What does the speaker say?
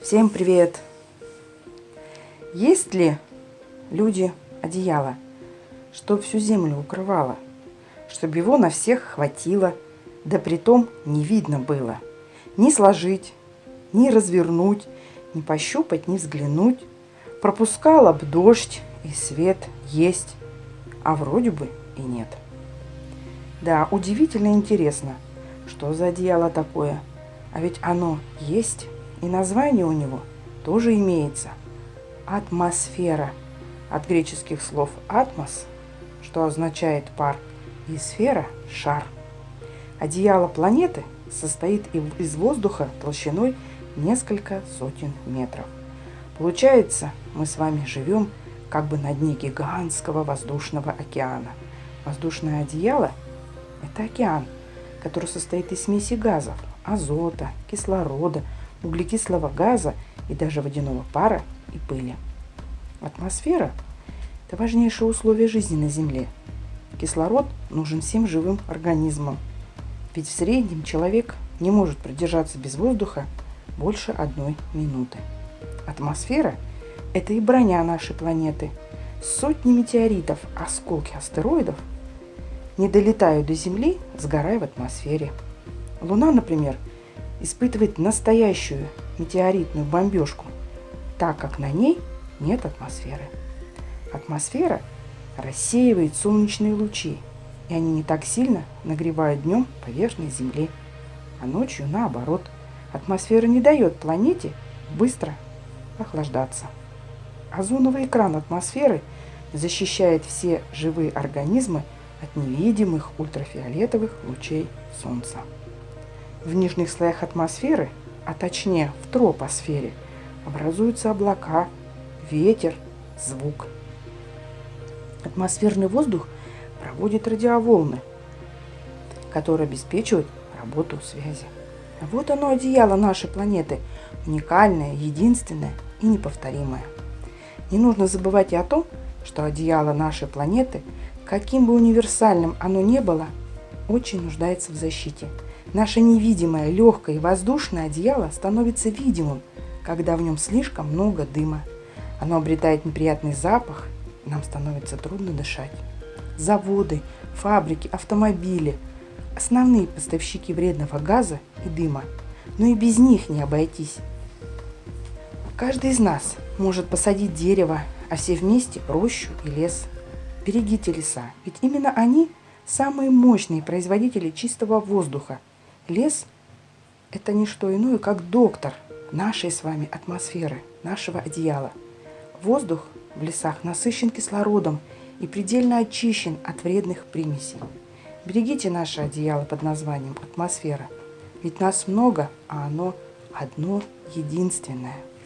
Всем привет! Есть ли люди одеяло, чтоб всю землю укрывало, чтобы его на всех хватило, да притом не видно было, ни сложить, ни развернуть, ни пощупать, ни взглянуть, пропускала б дождь и свет есть, а вроде бы и нет. Да, удивительно интересно, что за одеяло такое, а ведь оно есть и название у него тоже имеется. Атмосфера. От греческих слов «атмос», что означает пар, и сфера – шар. Одеяло планеты состоит из воздуха толщиной несколько сотен метров. Получается, мы с вами живем как бы на дне гигантского воздушного океана. Воздушное одеяло – это океан, который состоит из смеси газов, азота, кислорода – углекислого газа и даже водяного пара и пыли. Атмосфера – это важнейшее условие жизни на Земле. Кислород нужен всем живым организмам, ведь в среднем человек не может продержаться без воздуха больше одной минуты. Атмосфера – это и броня нашей планеты. Сотни метеоритов, осколки астероидов не долетают до Земли, сгорая в атмосфере. Луна, например – испытывает настоящую метеоритную бомбежку, так как на ней нет атмосферы. Атмосфера рассеивает солнечные лучи, и они не так сильно нагревают днем поверхность Земли, а ночью наоборот. Атмосфера не дает планете быстро охлаждаться. Озоновый экран атмосферы защищает все живые организмы от невидимых ультрафиолетовых лучей Солнца. В нижних слоях атмосферы, а точнее в тропосфере, образуются облака, ветер, звук. Атмосферный воздух проводит радиоволны, которые обеспечивают работу связи. Вот оно одеяло нашей планеты, уникальное, единственное и неповторимое. Не нужно забывать и о том, что одеяло нашей планеты, каким бы универсальным оно ни было, очень нуждается в защите – Наше невидимое, легкое и воздушное одеяло становится видимым, когда в нем слишком много дыма. Оно обретает неприятный запах, нам становится трудно дышать. Заводы, фабрики, автомобили – основные поставщики вредного газа и дыма, но и без них не обойтись. Каждый из нас может посадить дерево, а все вместе – рощу и лес. Берегите леса, ведь именно они – самые мощные производители чистого воздуха – Лес – это не что иное, как доктор нашей с вами атмосферы, нашего одеяла. Воздух в лесах насыщен кислородом и предельно очищен от вредных примесей. Берегите наше одеяло под названием атмосфера, ведь нас много, а оно одно единственное –